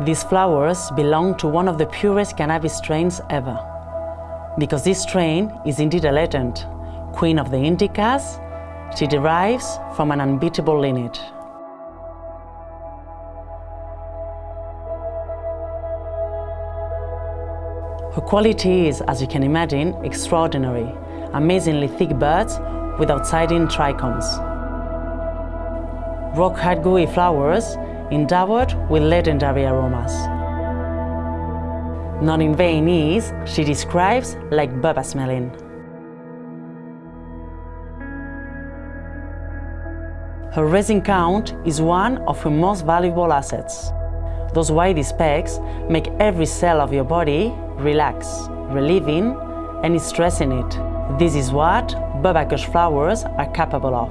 These flowers belong to one of the purest cannabis strains ever. Because this strain is indeed a legend, queen of the indicas, she derives from an unbeatable lineage. Her quality is, as you can imagine, extraordinary, amazingly thick buds with outsiding trichomes. Rock-hard gooey flowers endowed with legendary aromas. Not in vain is, she describes like baba smelling. Her resin count is one of her most valuable assets. Those white specks make every cell of your body relax, relieving any stress in it. This is what Bubba Kush flowers are capable of.